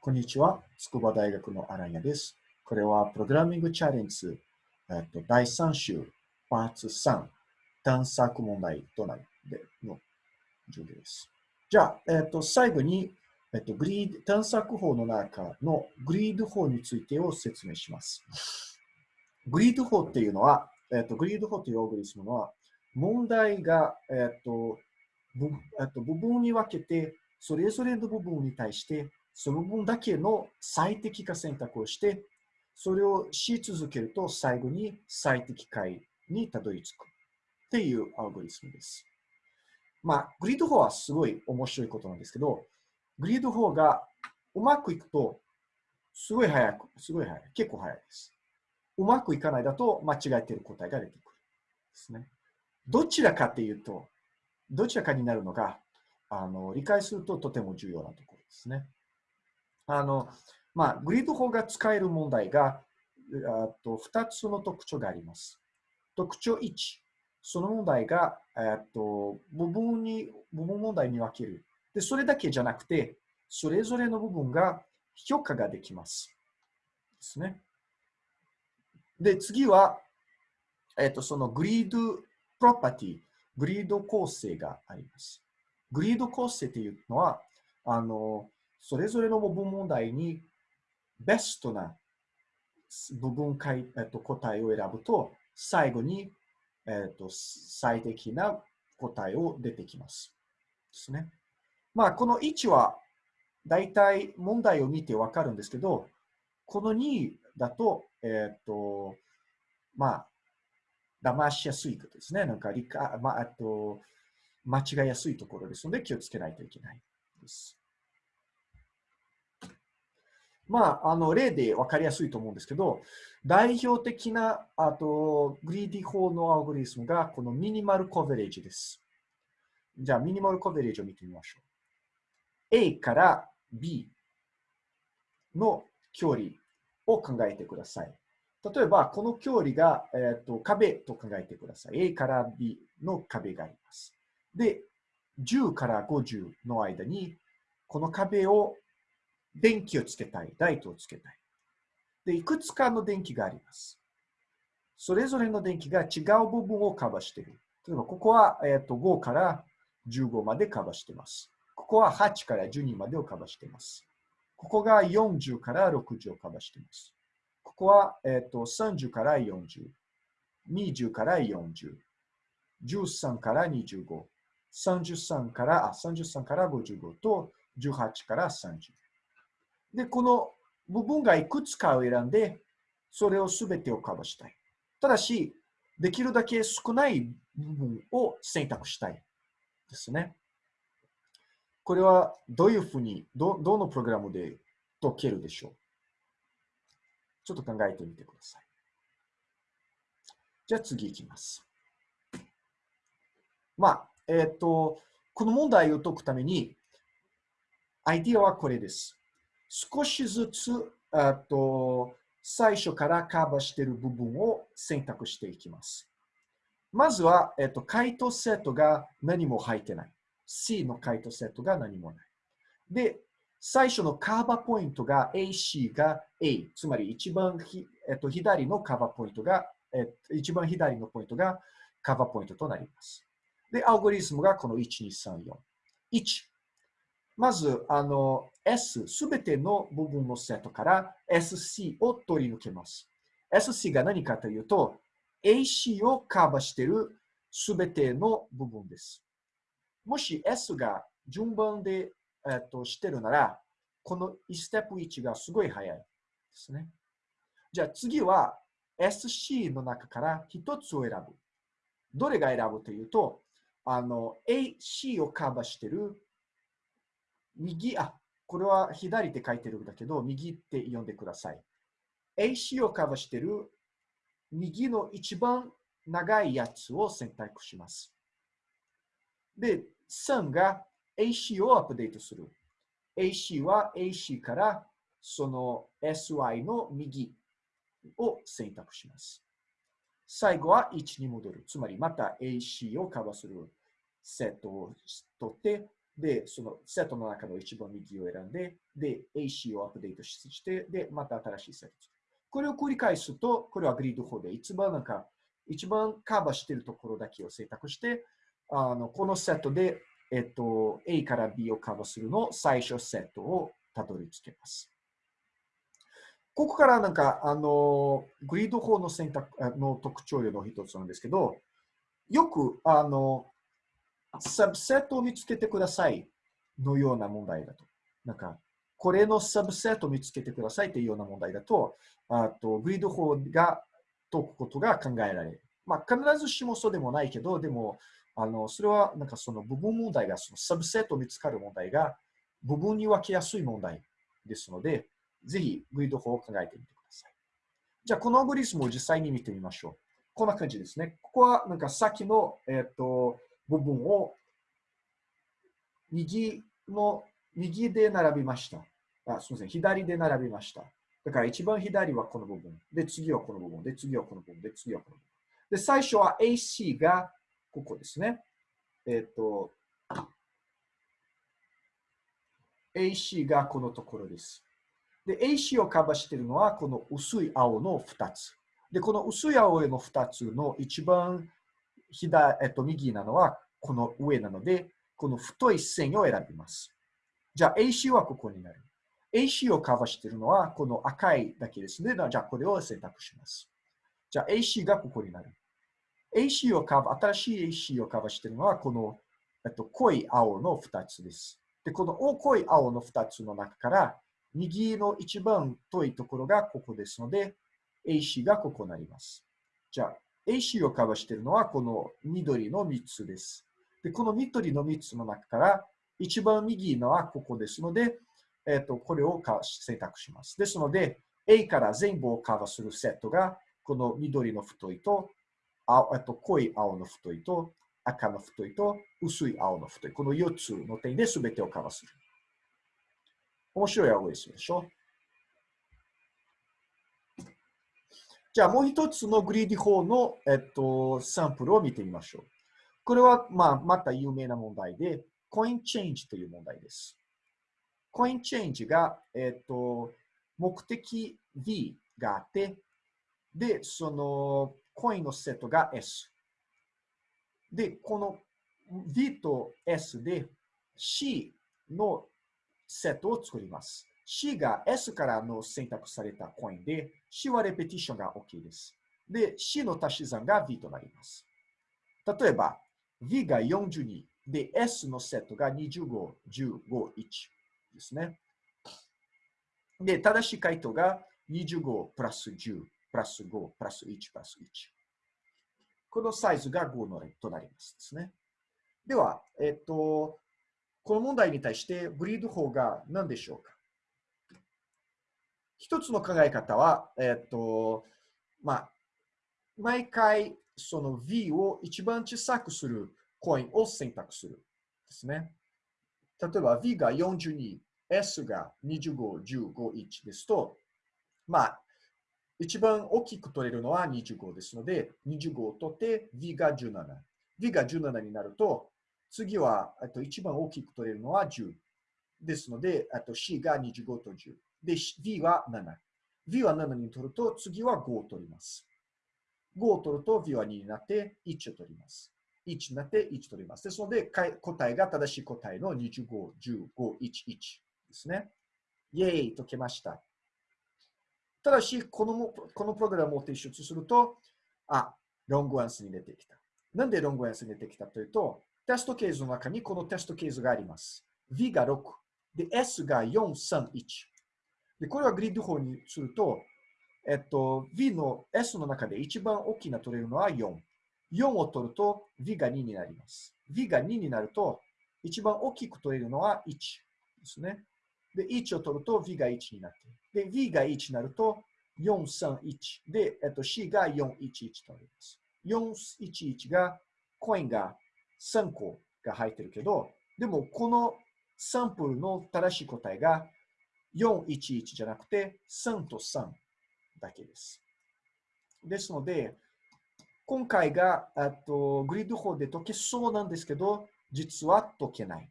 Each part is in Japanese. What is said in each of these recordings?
こんにちは。筑波大学のアランヤです。これはプログラミングチャレンジ、えっと、第3週、パーツ3、探索問題となるでの授業です。じゃあ、えっと、最後に、えっと、グリード、探索法の中のグリード法についてを説明します。グリード法っていうのは、えっと、グリード法というオーグリスムは、問題が、えっと、えっと、部分に分けて、それぞれの部分に対して、その分だけの最適化選択をして、それをし続けると最後に最適解にたどり着くっていうアルゴリスムです。まあ、グリード法はすごい面白いことなんですけど、グリード法がうまくいくと、すごい早く、すごい早い。結構早いです。うまくいかないだと間違えている答えが出てくる。ですね。どちらかっていうと、どちらかになるのが、あの理解するととても重要なところですね。あの、まあ、グリッド法が使える問題が、あと2つの特徴があります。特徴1、その問題が、えっと、部分に、部分問題に分ける。で、それだけじゃなくて、それぞれの部分が評価ができます。ですね。で、次は、えっと、そのグリードプロパティ、グリード構成があります。グリード構成っていうのは、あの、それぞれの部分問題にベストな部分解、えっと、答えを選ぶと、最後に、えっと、最適な答えを出てきます。ですね。まあ、この1は、だいたい問題を見てわかるんですけど、この2だと、えっと、まあ、騙しやすいことですね。なんか理解、まあ、あと、間違いやすいところですので気をつけないといけないです。まあ、あの例で分かりやすいと思うんですけど、代表的なあとグリーディ法のアルゴリスムがこのミニマルコベレージです。じゃあ、ミニマルコベレージを見てみましょう。A から B の距離を考えてください。例えば、この距離が、えーと、壁と考えてください。A から B の壁があります。で、10から50の間に、この壁を電気をつけたい、ライトをつけたい。で、いくつかの電気があります。それぞれの電気が違う部分をカバーしている。例えば、ここは、えー、と5から15までカバーしています。ここは8から12までをカバーしています。ここが40から60をカバーしています。ここは、えー、と30から40、20から40、13から25、33からあ33から55と18から30。で、この部分がいくつかを選んで、それをすべてをカバーしたい。ただし、できるだけ少ない部分を選択したいですね。これはどういうふうに、どどのプログラムで解けるでしょう？ちょっと考えてみてください。じゃあ次いきます。まあ、えっ、ー、と、この問題を解くために、アイディアはこれです。少しずつ、あと最初からカバーしている部分を選択していきます。まずは、えっと、回答セットが何も入ってない。C の回答セットが何もない。で、最初のカーバーポイントが AC が A、つまり一番ひ、えっと、左のカーバーポイントが、えっと、一番左のポイントがカーバーポイントとなります。で、アルゴリズムがこの1234。1、まず、あの、S、すべての部分のセットから SC を取り抜けます。SC が何かというと、AC をカバーしているすべての部分です。もし S が順番で、えっと、してるなら、この1ステップ1がすごい早いですね。じゃあ次は SC の中から一つを選ぶ。どれが選ぶというと、あの、AC をカバーしている右、あ、これは左って書いてるんだけど、右って読んでください。AC をカバーしてる右の一番長いやつを選択します。で、3が AC をアップデートする。AC は AC からその SY の右を選択します。最後は1に戻る。つまりまた AC をカバーするセットを取ってで、そのセットの中の一番右を選んで、で、AC をアップデートして、で、また新しいセット。これを繰り返すと、これはグリッド法で一番なんか、一番カバーしているところだけを選択して、あのこのセットで、えっと、A から B をカバーするの最初セットをたどり着けます。ここからなんか、あの、グリッド法の選択の特徴量の一つなんですけど、よく、あの、サブセットを見つけてくださいのような問題だと。なんか、これのサブセットを見つけてくださいというような問題だと、あとグリッド法が解くことが考えられる。まあ、必ずしもそうでもないけど、でも、あのそれはなんかその部分問題が、そのサブセットを見つかる問題が部分に分けやすい問題ですので、ぜひグリッド法を考えてみてください。じゃあ、このアグリスムを実際に見てみましょう。こんな感じですね。ここはなんかさっきの、えっ、ー、と部分を右の、右で並びました。あすみません。左で並びました。だから一番左はこの部分。で、次はこの部分。で、次はこの部分。で、次はこの部分。で、最初は AC がここですね。えっ、ー、と、AC がこのところです。で、AC をカバーしているのはこの薄い青の2つ。で、この薄い青の2つの一番左、えっと、右なのはこの上なので、この太い線を選びます。じゃあ AC はここになる。AC をカバーしているのはこの赤いだけですね。じゃあこれを選択します。じゃあ AC がここになる。AC をカバー、新しい AC をカバーしているのはこの、えっと、濃い青の2つです。で、この濃い青の2つの中から右の一番遠いところがここですので、AC がここになります。じゃあ、AC をカバーしているのはこの緑の3つです。で、この緑の3つの中から一番右のはここですので、えっ、ー、と、これを選択します。ですので、A から全部をカバーするセットが、この緑の太いと、あえっと、濃い青の太いと、赤の太いと、薄い青の太い。この4つの点で全てをカバーする。面白い青ですでしょ？じゃあもう一つのグリーディ法の、えっと、サンプルを見てみましょう。これは、まあ、また有名な問題で、コインチェンジという問題です。コインチェンジが、えっと、目的 V があって、で、そのコインのセットが S。で、この V と S で C のセットを作ります。C が S からの選択されたコインで、C はレペティションが OK です。で、C の足し算が V となります。例えば、V が42で、S のセットが25、15、1ですね。で、正しい回答が25プラス10、プラス5、プラス1、プラス1。このサイズが5の例となりますですね。では、えっと、この問題に対してブリード法が何でしょうか？一つの考え方は、えっと、まあ、毎回その V を一番小さくするコインを選択するですね。例えば V が42、S が25、15、1ですと、まあ、一番大きく取れるのは25ですので、25を取って V が17。V が17になると、次はと一番大きく取れるのは10。ですので、あと C が25と10。で、V は7。V は7に取ると、次は5を取ります。5を取ると V は2になって1を取ります。1になって1取ります。ですので、答えが正しい答えの25、15、1、1ですね。イェーイときました。ただし、このこのプログラムを提出すると、あ、ロングアンスに出てきた。なんでロングアンスに出てきたというと、テストケースの中にこのテストケースがあります。V が6、で、S が4、3、1。で、これはグリッド法にすると、えっと、V の S の中で一番大きな取れるのは4。4を取ると V が2になります。V が2になると、一番大きく取れるのは1ですね。で、1を取ると V が1になって。で、V が1になると4、3、1。で、えっと、C が4、1、1となります。4、1、1が、コインが3個が入ってるけど、でもこのサンプルの正しい答えが411じゃなくて3と3だけです。ですので、今回があとグリッド法で解けそうなんですけど、実は解けない。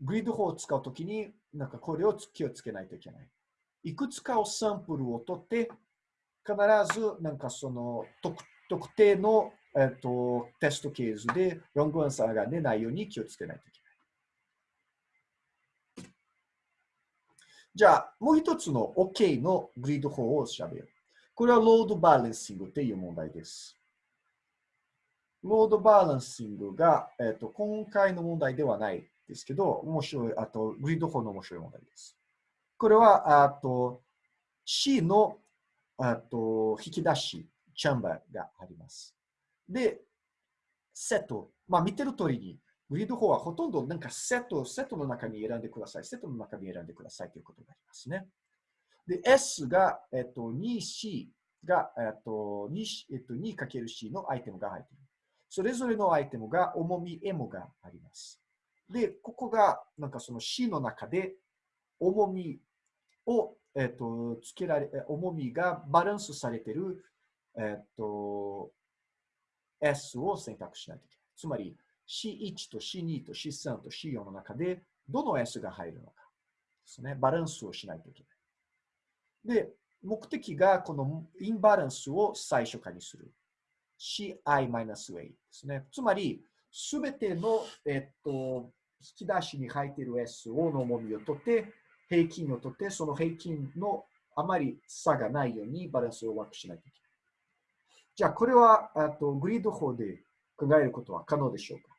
グリッド法を使うときに、なんかこれを気をつけないといけない。いくつかをサンプルを取って、必ずなんかその特特定の、えっと、テストケースでロングアンサーが出ないように気をつけないといけない。じゃあ、もう一つの OK のグリッド法を調べよう。これはロードバランシングという問題です。ロードバランシングが、えっと、今回の問題ではないですけど、面白い、あと、グリッド法の面白い問題です。これは、あと、C の、あと、引き出し、チャンバーがあります。で、セット。まあ、見てる通りに、グリッド法はほとんどなんかセット、セットの中に選んでください。セットの中に選んでくださいということがありますね。で、S が、えっと、2C が、えっと、2, えっと、2×C のアイテムが入っている。それぞれのアイテムが重み M があります。で、ここが、なんかその C の中で、重みを、えっ、と、つけられ、重みがバランスされている、えっ、と、S を選択しないといけない。つまり、C1 と C2 と C3 と C4 の中で、どの S が入るのかですね。バランスをしないといけない。で、目的がこのインバランスを最初化にする。ci-a ですね。つまり、すべての、えっと、引き出しに入っている S をの重みを取って、平均を取って、その平均のあまり差がないようにバランスをワークしないといけない。じゃあ、これはあとグリッド法で考えることは可能でしょうか？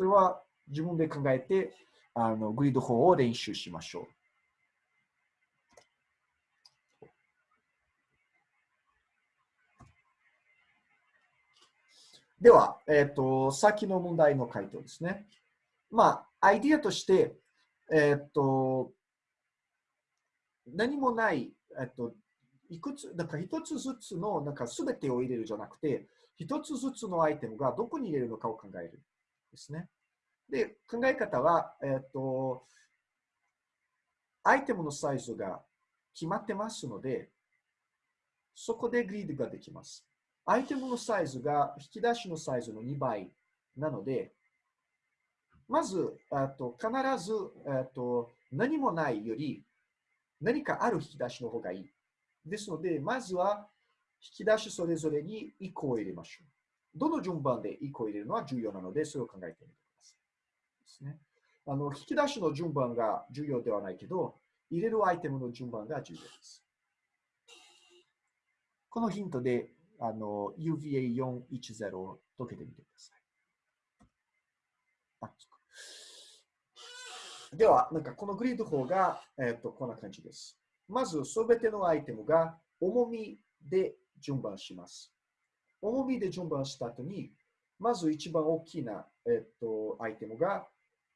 それは自分で考えて、あのグリッド法を練習しましょう。では、えっ、ー、と、先の問題の回答ですね。まあ、アイディアとして、えっ、ー、と、何もない、えっ、ー、と、いくつ、なんか一つずつの、なんか全てを入れるじゃなくて、一つずつのアイテムがどこに入れるのかを考えるですね。で、考え方は、えっ、と、アイテムのサイズが決まってますので、そこでグリードができます。アイテムのサイズが引き出しのサイズの2倍なので、まず、と必ずと何もないより何かある引き出しの方がいい。ですので、まずは引き出しそれぞれに1個を入れましょう。どの順番で1個入れるのは重要なので、それを考えてみてください。ですね、あの引き出しの順番が重要ではないけど、入れるアイテムの順番が重要です。このヒントであの、UVA410 を解けてみてください。あでは、なんかこのグリッド法が、えっ、と、こんな感じです。まず、すべてのアイテムが重みで順番します。重みで順番した後に、まず一番大きな、えっ、と、アイテムが、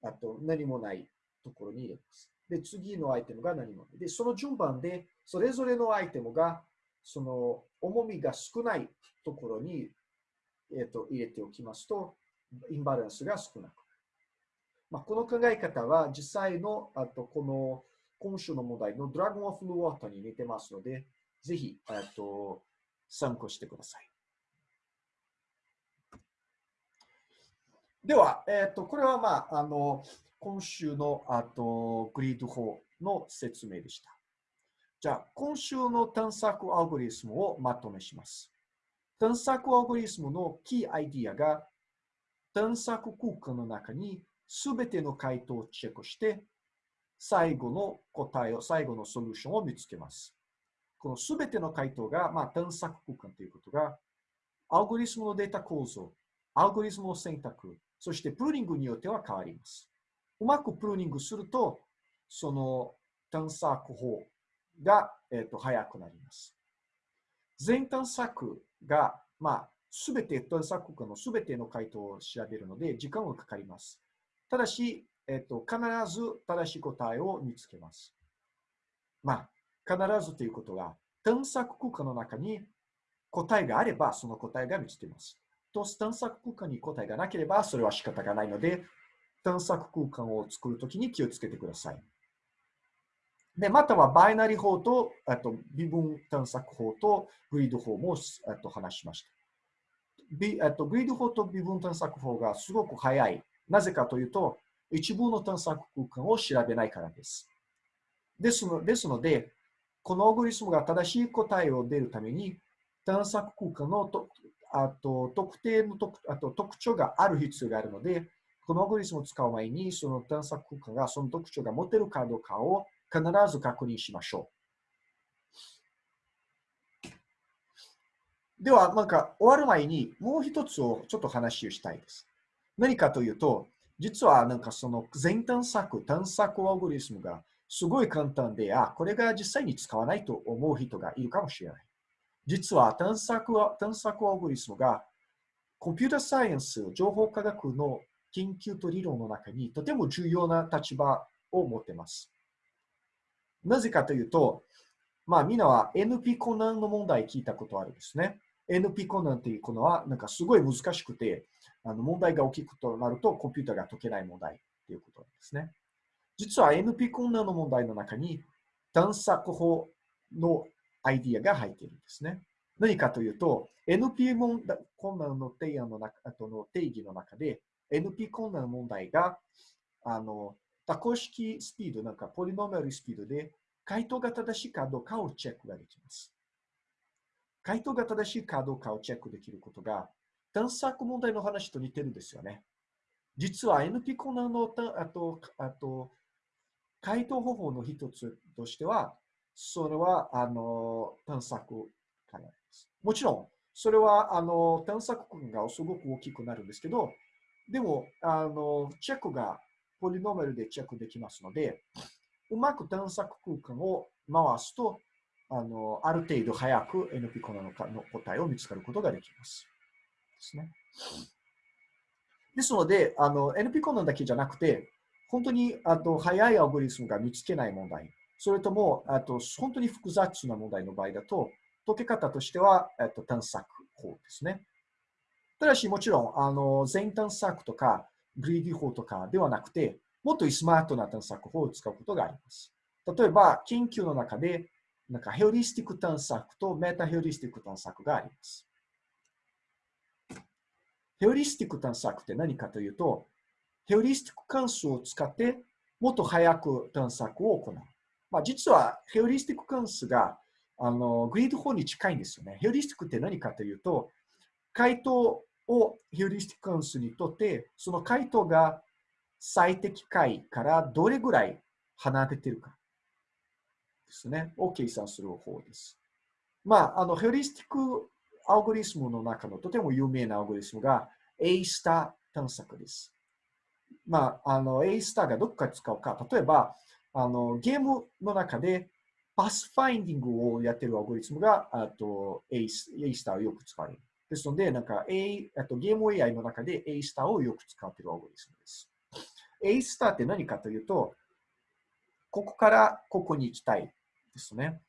あと何もないところに入れます。で、次のアイテムが何もない。で、その順番で、それぞれのアイテムがその重みが少ないところに、えーと、入れておきますと、インバランスが少なくなる。まあ、この考え方は実際のあとこの今週の問題のドラゴンオフ・ルウォーターに似てますので、ぜひと参考してください。では、えーと、これは、まあ、あの今週のあと greedy 法の説明でした。じゃあ、今週の探索アルゴリスムをまとめします。探索アルゴリスムのキーアイディアが、探索空間の中にすべての回答をチェックして、最後の答えを、最後のソリューションを見つけます。このすべての回答が、まあ、探索空間ということが、アルゴリスムのデータ構造、アルゴリスムの選択、そして pruning によっては変わります。うまく pruning すると、その探索法が、えーと、早くなります。全探索が、まあ、すべて探索空間のすべての回答を調べるので、時間がかかります。ただし、えーと、必ず正しい答えを見つけます。まあ、必ずということは、探索空間の中に答えがあれば、その答えが見つけます。と、探索空間に答えがなければ、それは仕方がないので、探索空間を作るときに気をつけてください。で、またはバイナリ法と、あと微分探索法とグリッド法もあと話しました。ビあとグリッド法と微分探索法がすごく早い。なぜかというと、一部の探索空間を調べないからです。ですのですので、このアルゴリスムが正しい答えを出るために、探索空間のとあと特定の特あと特徴がある必要があるので、このアルゴリスムを使う前に、その探索空間がその特徴が持てるかどうかを必ず確認しましょう。では、なんか終わる前にもう一つをちょっと話をしたいです。何かというと、実はなんかその全探索、探索アルゴリスムがすごい簡単で、あ、これが実際に使わないと思う人がいるかもしれない。実は探索は探索アルゴリスムがコンピュータサイエンス、情報科学の研究と理論の中にとても重要な立場を持っています。なぜかというと、まあみんなは NP コナンの問題聞いたことあるんですね。NP コナンっていうのはなんかすごい難しくて、あの問題が起きるとなるとコンピューターが解けない問題っていうことなんですね。実は NP コナンの問題の中に探索法のアイディアが入っているんですね。何かというと、NP 困難の提案の中あとの定義の中で、NP 困難問題が、あの、多項式スピード、なんかポリノーマルスピードで、回答が正しいかどうかをチェックができます。回答が正しいかどうかをチェックできることが、探索問題の話と似てるんですよね。実は NP 困難のあと、あと、回答方法の一つとしては、それは、あの、探索からです。もちろん、それは、あの、探索空間がすごく大きくなるんですけど、でも、あの、チェックがポリノーマルでチェックできますので、うまく探索空間を回すと、あの、ある程度早く NP コナの答えを見つかることができます。ですね。ですので、あの、NP コナンだけじゃなくて、本当にあと早いアルゴリスムが見つけない問題、それとも、あと、本当に複雑な問題の場合だと、解け方としては、えっと、探索法ですね。ただし、もちろん、あの、全探索とか、グリーディ法とかではなくて、もっとスマートな探索法を使うことがあります。例えば、研究の中で、なんかヘオリスティック探索とメタヘオリスティック探索があります。ヘオリスティック探索って何かというと、ヘオリスティック関数を使ってもっと早く探索を行う。まあ、実はヘオリスティック関数があのグリード法に近いんですよね。ヘオリスティックって何かというと、回答をヘオリスティック関数にとって、その回答が最適解からどれぐらい離れてるかですね、を計算する方法です。まあ、あのヒューリスティックアルゴリスムの中のとても有名なアルゴリスムが A スター探索です。まあ、あの A スターがどこか使うか、例えば、あの、ゲームの中で pathfinding をやってるアルゴリスムが、あと、A star をよく使われる。ですので、なんか A、あとゲーム AI の中で A スターをよく使っているアゴリスムです。A スターって何かというと、ここからここに行きたいですね。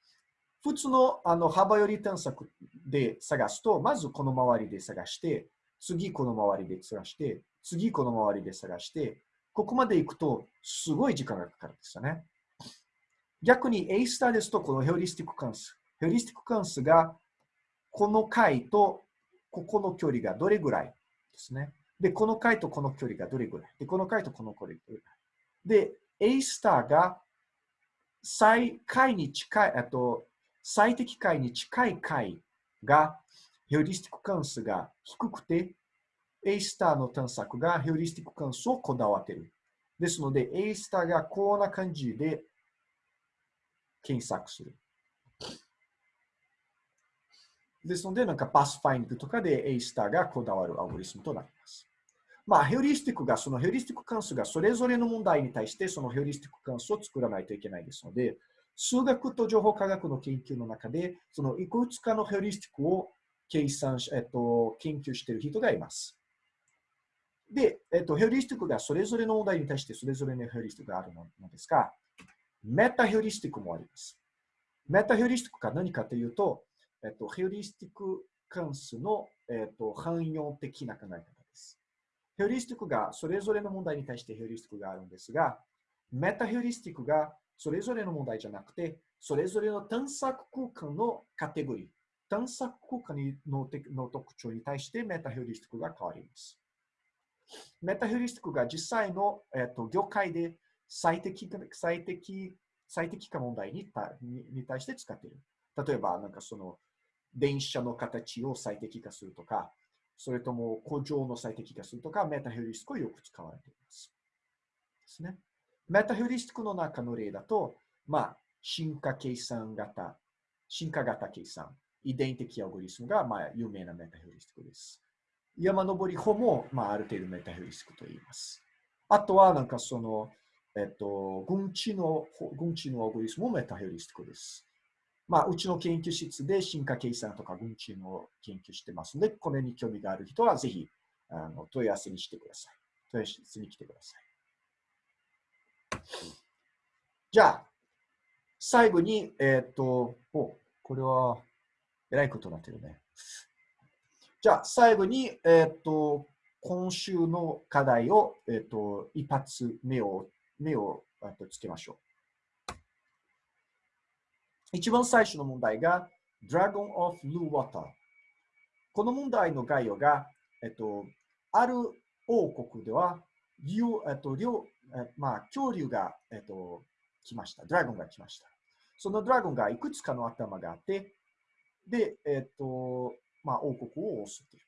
普通のあの幅寄り探索で探すと、まずこの周りで探して、次この周りで探して、次この周りで探して、ここまで行くと、すごい時間がかかるんですよね。逆に A スターですと、このヘオリスティック関数。ヘオリスティック関数が、この回とここの距離がどれぐらいですね。で、この回とこの距離がどれぐらい。で、この回とこの距離がどれぐらい。で、A スターが最回に近い、あと最適解に近い回がヘオリスティック関数が低くて、A スターの探索がヘオリスティック関数をこだわっている。ですので、A スターがこんな感じで検索する。ですので、なんか pathfinding とかで A スターがこだわるアルゴリスムとなります。まあ、ヒューリスティックが、そのヒューリスティック関数がそれぞれの問題に対してそのヒューリスティック関数を作らないといけないですので、数学と情報科学の研究の中で、そのいくつかのヒューリスティックを計算し、えっと、研究している人がいます。で、えっと、ヒューリスティックがそれぞれの問題に対してそれぞれのヒューリスティックがあるのですが、メタヒューリスティックもあります。メタヘオリスティックが何かというと、えっと、ヘオリスティック関数の、えっと、汎用的な考え方です。ヘオリスティックがそれぞれの問題に対してヘオリスティックがあるんですが、メタヘオリスティックがそれぞれの問題じゃなくて、それぞれの探索空間のカテゴリー、探索空間のの特徴に対してメタヘオリスティックが変わります。メタヘリスティックが実際の、えっと、業界で最適最適最適化問題にに対して使っている。例えば、なんかその電車の形を最適化するとか、それとも工場の最適化するとか、メタヘリスティックをよく使われています。ですね。メタヘリスティックの中の例だと、まあ、進化計算型、進化型計算、遺伝的アオゴリスムが、まあ、有名なメタヘリスティックです。山登り法も、まあ、ある程度メタヘリスクと言います。あとは、なんかその、えっと、群知の、群知のアゴリスムもメタヘリスクです。まあ、うちの研究室で進化計算とか群知の研究してますので、これに興味がある人はぜひあの問い合わせにしてください。問い合わせに来てください。じゃあ、最後に、えっ、と、お、これは、えらいことになってるね。じゃあ、最後に、えっ、と、今週の課題を、えっ、と、一発目を、目をとつけましょう。一番最初の問題が、Dragon of Blue Water。この問題の概要が、えっと、ある王国では、えっと、両、えまあ、恐竜が、えっと、来ました。ドラゴンが来ました。そのドラゴンがいくつかの頭があって、で、えっ、と、まあ、王国を襲っている。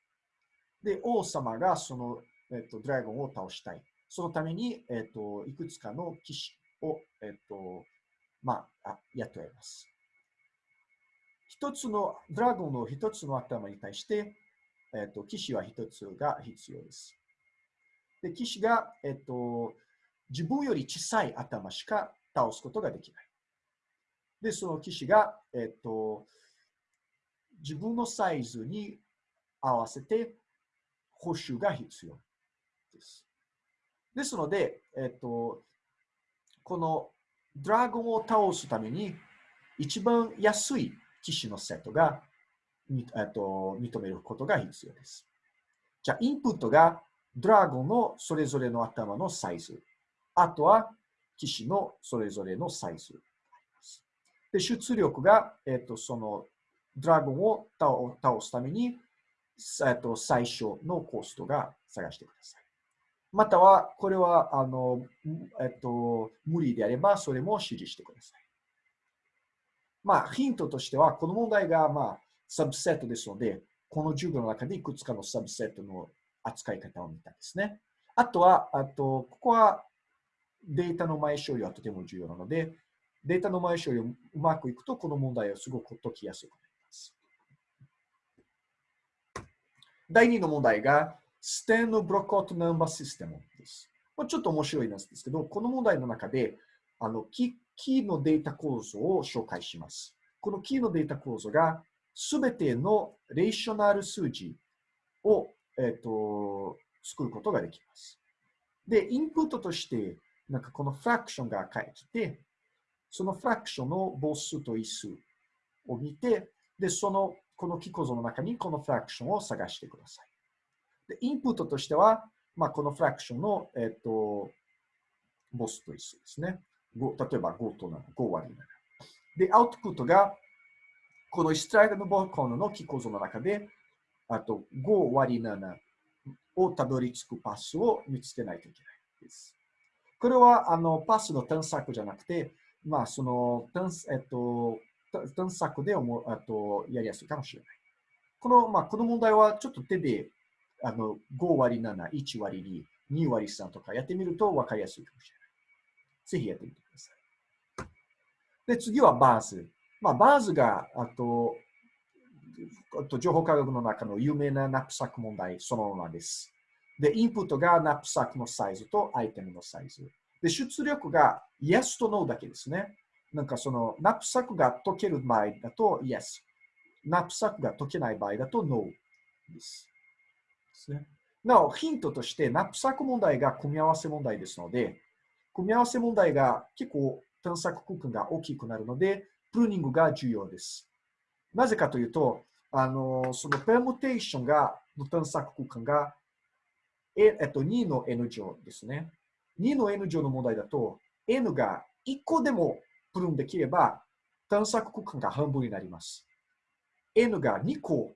で、王様がその、えっ、と、ドラゴンを倒したい。そのために、えっ、と、いくつかの騎士を、えっ、と、まあ、あ雇います。一つの、ドラゴンの一つの頭に対して、えっ、と、騎士は一つが必要です。で、騎士が、えっ、と、自分より小さい頭しか倒すことができない。で、その騎士が、えっと、自分のサイズに合わせて報酬が必要です。ですので、えっと、このドラゴンを倒すために一番安い騎士のセットが、えっと、認めることが必要です。じゃあ、インプットがドラゴンのそれぞれの頭のサイズ。あとは騎士のそれぞれのサイズ。で、出力が、えっ、と、その、ドラゴンを倒すために、えっ、と、最初のコストが探してください。または、これは、あの、えっ、と、無理であれば、それも指示してください。まあ、ヒントとしては、この問題が、まあ、サブセットですので、この授業の中でいくつかのサブセットの扱い方を見たんですね。あとは、あと、ここはデータの前処理はとても重要なので、データの前処理をうまくいくと、この問題はすごく解きやすくなります。第2の問題が、ステンのブロックアウトナンバーシステムです。まあちょっと面白いなんですけど、この問題の中で、あのキーのデータ構造を紹介します。このキーのデータ構造が、すべてのレーショナル数字を、えーと、作ることができます。で、インプットとして、なんかこのフラクションが返ってて、そのフラクションの母数と位数を見て、で、その、このキ構造の中にこのフラクションを探してください。で、インプットとしては、まあ、このフラクションの、えっ、ー、と、母数と位数ですね。例えば5と7、5割7。で、アウトプットが、このイストライドのボーコーのキ構造の中で、あと5割7をたどり着くパスを見つけないといけないです。これはあのパスの探索じゃなくて、まあ、その、えっと、探索でもあとやりやすいかもしれない。この、まあ、この問題はちょっと手で、あの、5割7、1割2、2割3とかやってみると分かりやすいかもしれない。ぜひやってみてください。で、次は Bars。まあ、 Bars が、あと、あと情報科学の中の有名なナップサック問題そのままです。で、インプットがナップサックのサイズとアイテムのサイズ。で、出力が Yes と No だけですね。なんかその、ナップサックが解ける場合だと Yes。ナップサックが解けない場合だと No です。ですね、なお、ヒントとして、ナップサック問題が組み合わせ問題ですので、組み合わせ問題が結構探索空間が大きくなるので、プルーニングが重要です。なぜかというと、あの、そのペームテーションが、の探索空間が、ええっと、2の N 乗ですね。2の N 乗の問題だと、N が1個でもプルンできれば、探索区間が半分になります。N が2個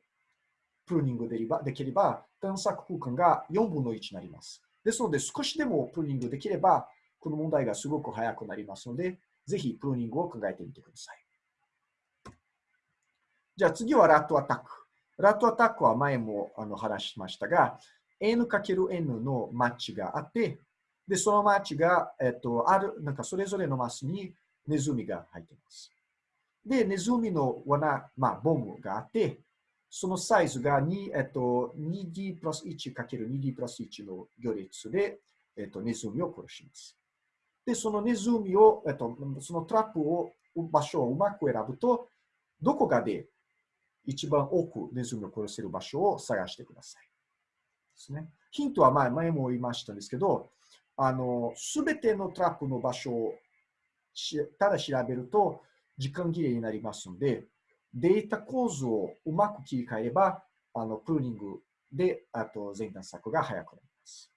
プルーニングできれば、探索空間が4分の1になります。ですので、少しでもプルーニングできれば、この問題がすごく早くなりますので、ぜひプルーニングを考えてみてください。じゃあ次はラットアタック。ラットアタックは前もあの話しましたが、n×n のマッチがあって、で、そのマッチが、えっと、ある、なんかそれぞれのマスにネズミが入っています。で、ネズミの罠、まあ、ボムがあって、そのサイズが2、えっと、2D プラス 1×2D プラス1の行列で、えっと、ネズミを殺します。で、そのネズミを、えっと、そのトラップを、場所をうまく選ぶと、どこかで一番多くネズミを殺せる場所を探してください。ですね。ヒントは前前も言いましたんですけど、あの、すべてのトラップの場所をただ調べると時間切れになりますので、データ構図をうまく切り替えれば、あの、プルーニングで、あと前段策が早くなります。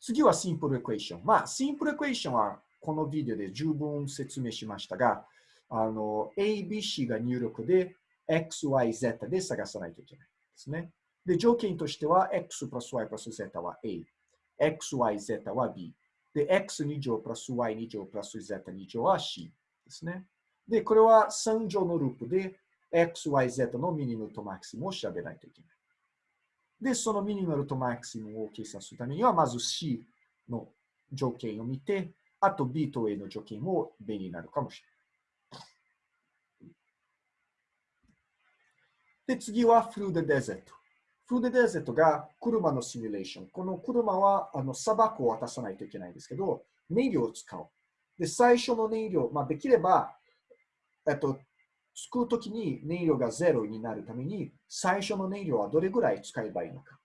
次はシンプルエクエーション。まあ、シンプルエクエーションはこのビデオで十分説明しましたが、あの、ABC が入力で XYZ で探さないといけないですね。で、条件としては X プラス Y プラス Z は A、XYZ は B、で、X2 乗プラス Y2 乗プラス Z2 乗は C ですね。で、これは3乗のループで XYZ のミニムとマキシムを調べないといけない。で、そのミニマルとマキシムを計算するためには、まず C の条件を見て、あと B と A の条件も便利になるかもしれない。で、次はフルーフルーデデゼットが車のシミュレーション。この車はあの砂漠を渡さないといけないんですけど、燃料を使う。で、最初の燃料、まあ、できれば、えっと、作るときに燃料がゼロになるために、最初の燃料はどれぐらい使えばいいのか。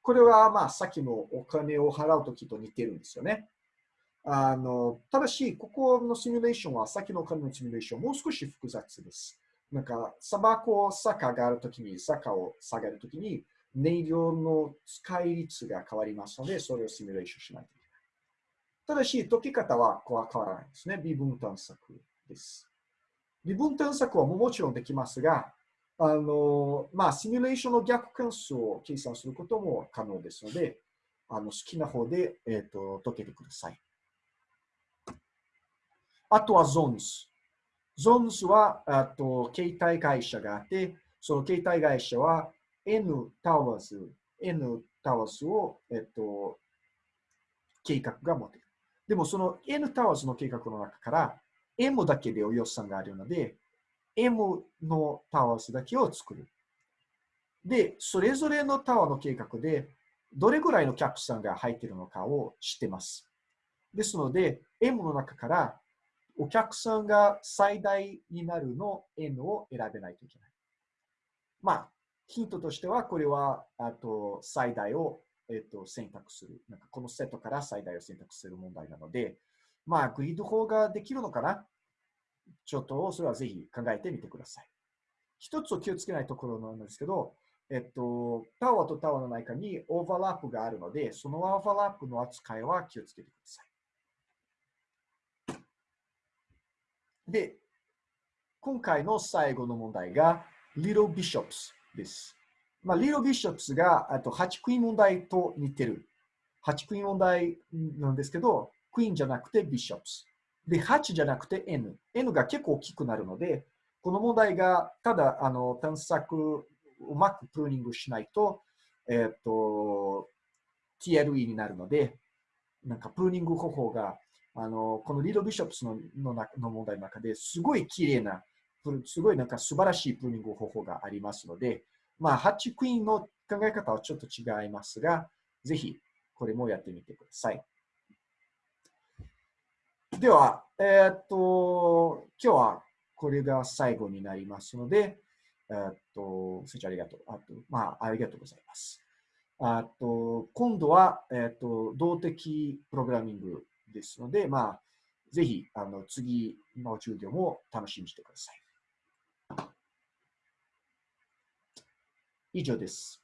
これは、まあ、さっきのお金を払うときと似てるんですよね。あの、ただし、ここのシミュレーションは、さっきのお金のシミュレーション、もう少し複雑です。なんか、砂漠を坂があるときに、坂を下げるときに、燃料の使い率が変わりますので、それをシミュレーションしないといけない。ただし、解き方は変わらないですね。微分探索です。微分探索はもちろんできますが、あの、まあ、シミュレーションの逆関数を計算することも可能ですので、あの好きな方で、えーと、解けてください。あとは Zones。Zones は、あと、携帯会社があって、その携帯会社は N towers、N towers を、えっと、計画が持てる。でも、その N タワーズの計画の中から M だけでお予算があるので、M のタワーズだけを作る。で、それぞれのタワーの計画で、どれぐらいのキャップさんが入っているのかを知ってます。ですので、M の中からお客さんが最大になるの N を選べないといけない。まあ、ヒントとしては、これは、あと、最大を、えっと、選択する。なんかこのセットから最大を選択する問題なので、まあ、グリッド法ができるのかな？ちょっと、それはぜひ考えてみてください。一つを気をつけないところなんですけど、えっと、タワーとタワーの中にオーバーラップがあるので、そのオーバーラップの扱いは気をつけてください。で、今回の最後の問題が Little Bishops です。まあ、Little Bishops があと8クイーン問題と似てる。8クイーン問題なんですけど、クイーンじゃなくて Bishops。で、8じゃなくて N。N が結構大きくなるので、この問題がただあの探索うまくプルーニングしないと、えっ、ー、と、TLE になるので、なんかプルーニング方法があの、このリードビショップスののの問題の中ですごい綺麗な、すごいなんか素晴らしいプルーニング方法がありますので、まあ、ハッチクイーンの考え方はちょっと違いますが、ぜひこれもやってみてください。では、えー、っと、今日はこれが最後になりますので、えー、っと、そちありがとう。あと、まあ、ありがとうございます。あと、今度は、えー、っと、動的プログラミングですので、まあ、ぜひ、あの、次の授業も楽しみにしてください。以上です。